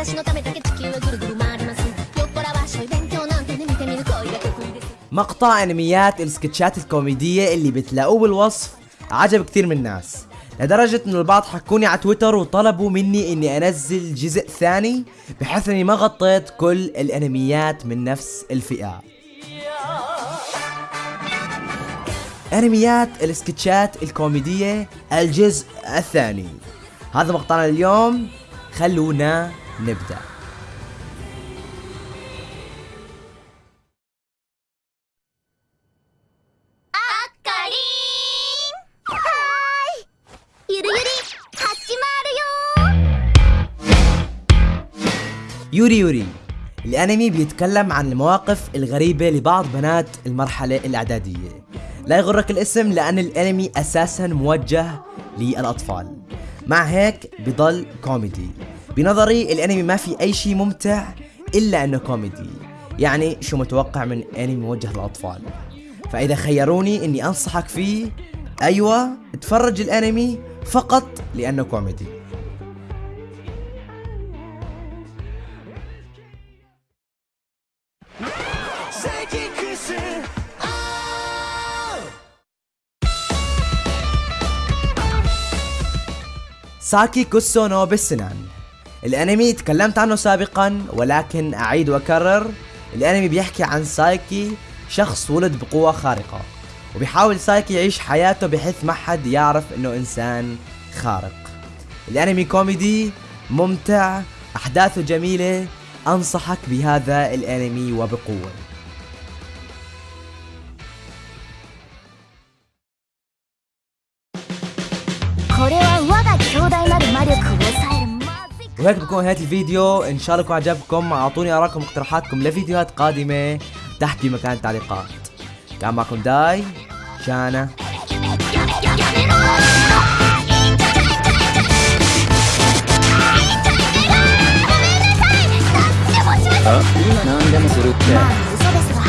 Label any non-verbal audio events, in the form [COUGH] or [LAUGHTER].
私のためだけ地球はぐるぐる回ります酔っ払わしょい勉強なんてね見てみる恋が得意です مقطع انميات السكتشات الكوميدية اللي بتلاقوه بالوصف عجب كثير من الناس لدرجة انه البعض حكوني على تويتر وطلبوا مني اني انزل جزء ثاني بحيث اني ما غطيت كل الانميات من نفس الفئة انميات السكتشات الكوميدية الجزء الثاني هذا مقطعنا اليوم خلونا نبدأ. يوري يوري. الأنمي بيتكلم عن المواقف الغريبة لبعض بنات المرحلة الإعدادية. لا يغرك الاسم لأن الأنمي أساسا موجه للأطفال. مع هيك بضل كوميدي. بنظري الانمي ما في أي شيء ممتع إلا أنه كوميدي. يعني شو متوقع من أنمي موجه للأطفال. فإذا خيروني إني أنصحك فيه أيوه اتفرج الأنمي فقط لأنه كوميدي. سايكي كوسو نو ساينان الانمي تكلمت عنه سابقا ولكن أعيد وأكرر. الانمي بيحكي عن سايكي شخص ولد بقوة خارقة وبيحاول سايكي يعيش حياته بحيث ما حد يعرف إنه إنسان خارق. الانمي كوميدي ممتع أحداثه جميلة. أنصحك بهذا الانمي وبقوة. [LAUGHS] وهيك بكون نهاية الفيديو ان شاء الله يكون عجبكم اعطوني ارائكم واقتراحاتكم لفيديوهات قادمة تحت بمكان التعليقات كان معكم داي شانا あ今何でもするって